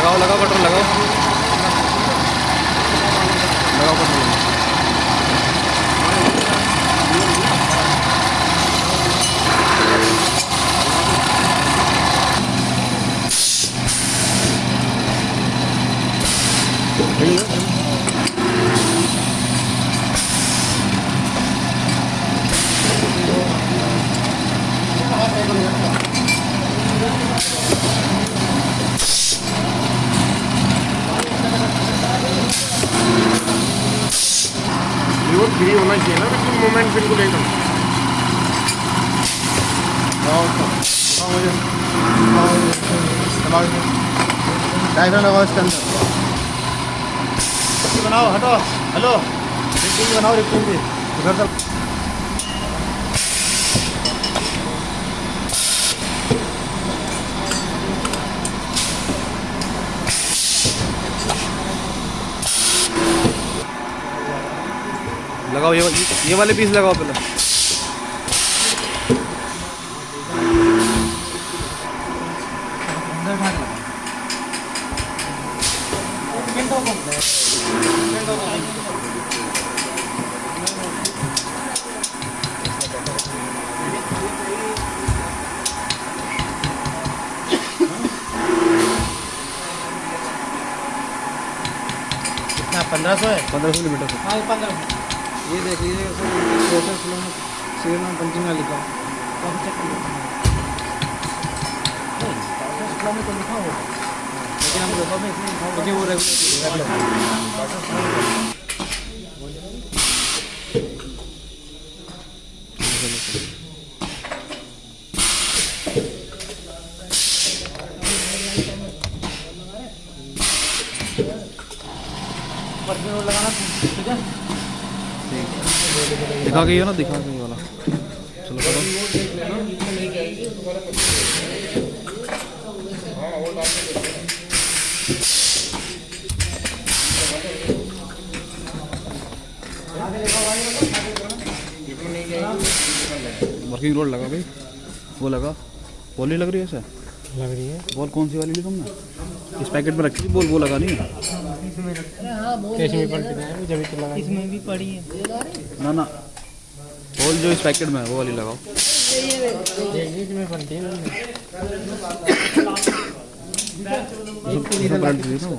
लगाओ लगाओ कटर लगाओ। लगाओ कटर लगाओ वो फ्री होना चाहिए ना बिल्कुल मोमेंट बिल्कुल एकदम लगाओ इसके अंदर बनाओ हटो हेलो रिक्टिंग बनाओ रिक्टिंग भी तक लगाओ ये ये वाले पीस लगाओ पहले। पंद्रह सौ है? पंद्रह सौ मीटर से हाँ पंद्रह ये देख लीजिए में सीरियल नंबर पंचिंग का लिखा। तो चेक कर लेते हैं में तो लिखा होगा। लेकिन हम लोगों में लिखा होगा। वो रेगुलर परफ्यूम लगाना ठीक है दिखा के ना, दिखा के वाला। चलो करो। वर्किंग रोड लगा भाई। वो लगा। नहीं लग रही है सर लग रही है। बॉल कौन सी वाली ली तुमने? इस पैकेट में रखी थी बॉल वो लगा नहीं है? है तो लगा इसमें भी पड़ी है। ना ना। बॉल जो इस पैकेट में है वो वाली लगाओ। है।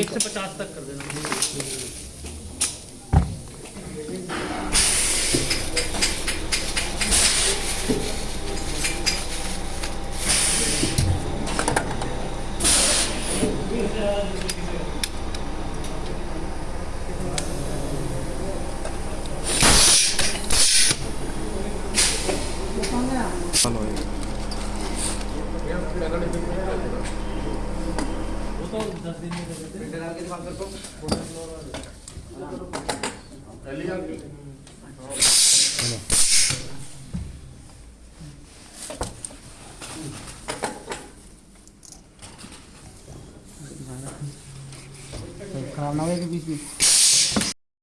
एक से पचास तक कर देना। चलो ये खराब ना हो बीच बीच